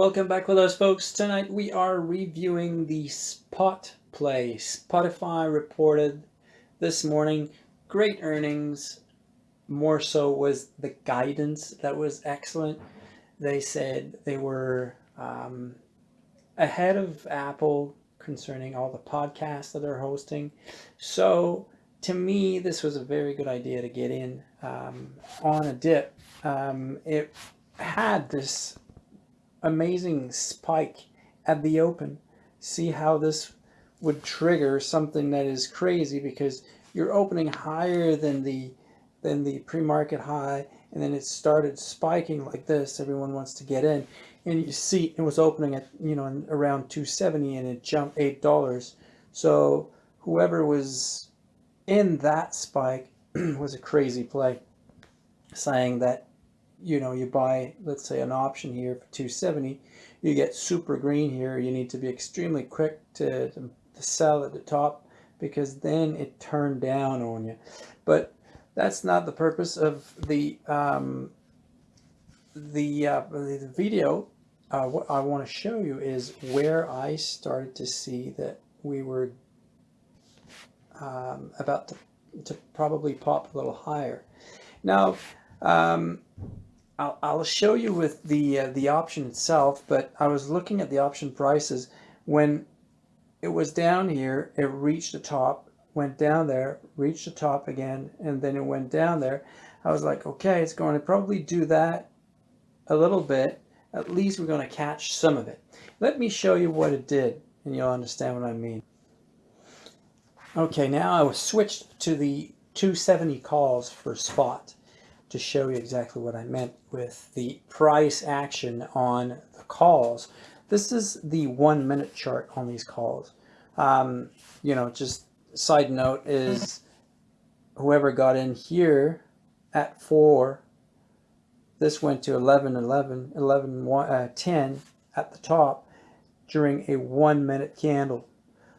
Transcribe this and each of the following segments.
Welcome back with us folks. Tonight we are reviewing the spot play. Spotify reported this morning great earnings. More so was the guidance that was excellent. They said they were um, ahead of Apple concerning all the podcasts that they're hosting. So to me, this was a very good idea to get in um, on a dip. Um, it had this amazing spike at the open. See how this would trigger something that is crazy because you're opening higher than the than the pre-market high and then it started spiking like this. Everyone wants to get in. And you see it was opening at you know around 270 and it jumped eight dollars. So whoever was in that spike was a crazy play saying that you know, you buy, let's say an option here for 270, you get super green here. You need to be extremely quick to, to, to sell at the top because then it turned down on you. But that's not the purpose of the um, the, uh, the video. Uh, what I want to show you is where I started to see that we were um, about to, to probably pop a little higher. Now, um, I'll, I'll show you with the uh, the option itself, but I was looking at the option prices when it was down here, it reached the top, went down there, reached the top again, and then it went down there. I was like, okay, it's going to probably do that a little bit. At least we're going to catch some of it. Let me show you what it did, and you'll understand what I mean. Okay, now I was switched to the 270 calls for spot to show you exactly what I meant with the price action on the calls. This is the one minute chart on these calls. Um, you know, just side note is whoever got in here at 4, this went to 11, 11, 11, uh, 10 at the top during a one minute candle.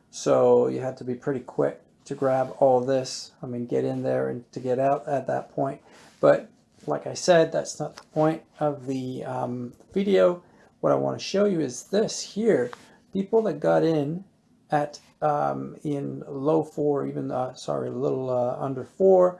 So you had to be pretty quick to grab all this. I mean, get in there and to get out at that point. But like I said, that's not the point of the um, video. What I want to show you is this here. People that got in at um, in low four, even uh, sorry, a little uh, under four,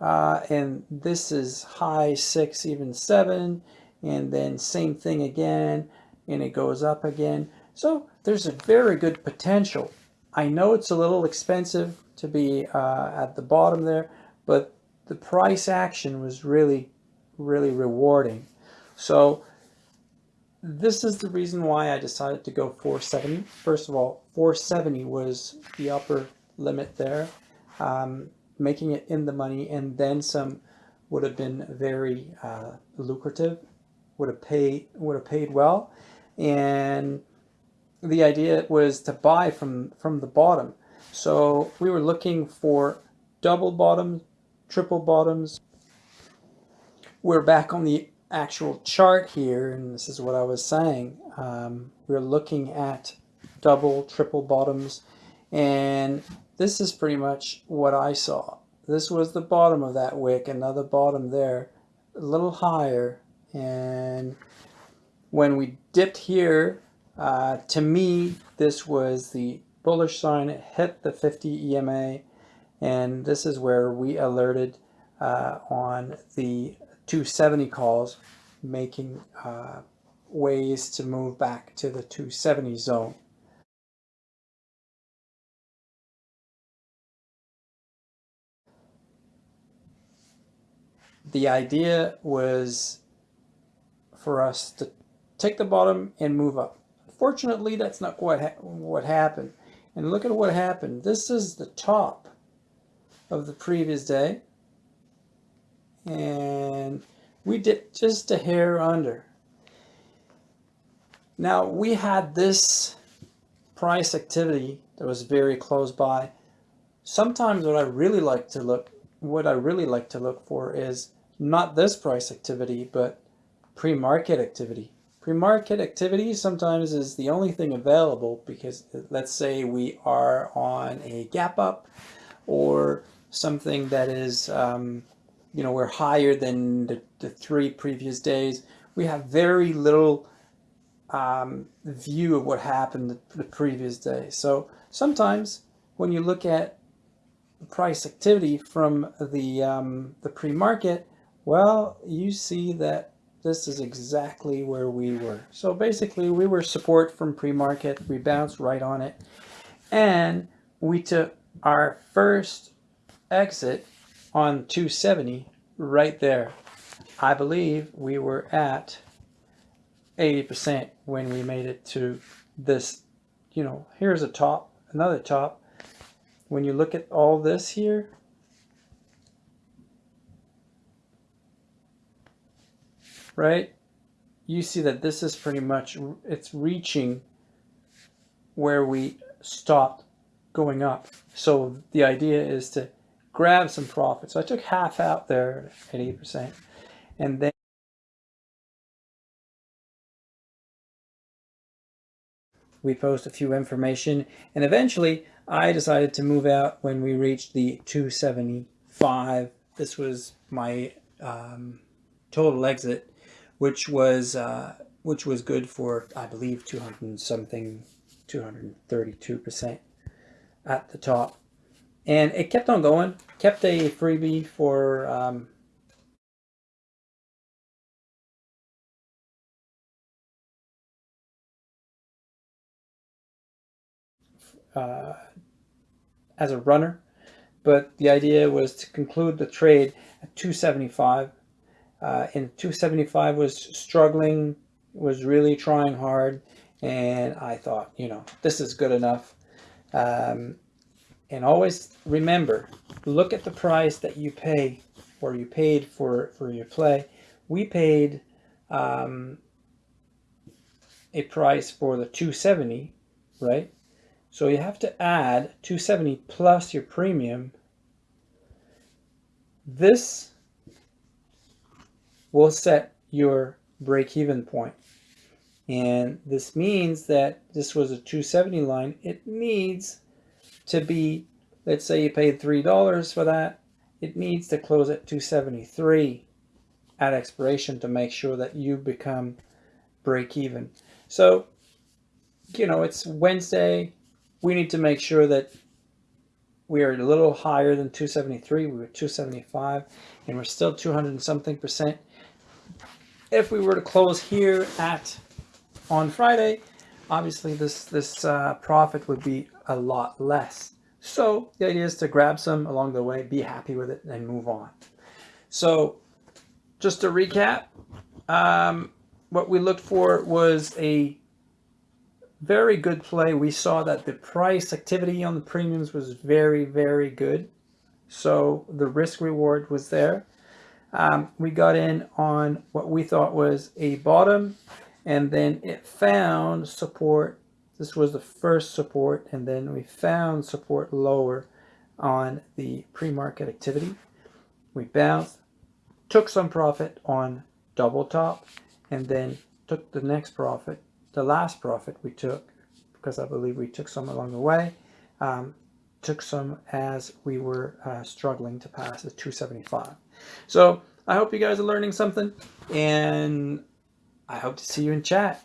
uh, and this is high six, even seven, and then same thing again, and it goes up again. So there's a very good potential. I know it's a little expensive to be uh, at the bottom there, but the price action was really, really rewarding. So this is the reason why I decided to go 470. First of all, 470 was the upper limit there, um, making it in the money and then some would have been very uh, lucrative, would have paid would have paid well, and the idea was to buy from from the bottom. So we were looking for double bottoms, triple bottoms. We're back on the actual chart here, and this is what I was saying. Um, we're looking at double, triple bottoms, and this is pretty much what I saw. This was the bottom of that wick, another bottom there, a little higher, and when we dipped here, uh, to me, this was the bullish sign. It hit the 50 EMA, and this is where we alerted uh, on the 270 calls, making uh, ways to move back to the 270 zone. The idea was for us to take the bottom and move up. Fortunately, that's not what, ha what happened. And look at what happened. This is the top of the previous day. And we did just a hair under. Now we had this price activity that was very close by. Sometimes what I really like to look, what I really like to look for is not this price activity, but pre-market activity. Pre-market activity sometimes is the only thing available because let's say we are on a gap up or something that is, um, you know, we're higher than the, the three previous days. We have very little um, view of what happened the, the previous day. So sometimes when you look at price activity from the um, the pre-market, well, you see that this is exactly where we were. So basically we were support from pre-market, we bounced right on it, and we took our first exit on 270 right there. I believe we were at 80% when we made it to this, you know, here's a top, another top. When you look at all this here, right, you see that this is pretty much, it's reaching where we stopped going up. So the idea is to grab some profit. So I took half out there at 80%. And then we post a few information. And eventually I decided to move out when we reached the 275. This was my um, total exit, which was uh, which was good for, I believe, 200 something, 232% at the top. And it kept on going, kept a freebie for um, uh, as a runner, but the idea was to conclude the trade at 275. Uh, and 275 was struggling, was really trying hard, and I thought, you know, this is good enough. Um, and always remember, look at the price that you pay or you paid for, for your play. We paid um, a price for the 270, right? So you have to add 270 plus your premium. This will set your break-even point. And this means that this was a 270 line. It needs to be, let's say you paid $3 for that. It needs to close at 273 at expiration to make sure that you become break even. So, you know, it's Wednesday. We need to make sure that we are a little higher than 273. We were 275 and we're still 200 and something percent. If we were to close here at on Friday, obviously this, this uh, profit would be a lot less. So the idea is to grab some along the way, be happy with it, and move on. So just to recap, um, what we looked for was a very good play. We saw that the price activity on the premiums was very, very good. So the risk reward was there. Um, we got in on what we thought was a bottom and then it found support. This was the first support and then we found support lower on the pre-market activity. We bounced, took some profit on double top and then took the next profit, the last profit we took because I believe we took some along the way, um, took some as we were uh, struggling to pass the 275. So I hope you guys are learning something and I hope to see you in chat.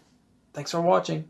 Thanks for watching.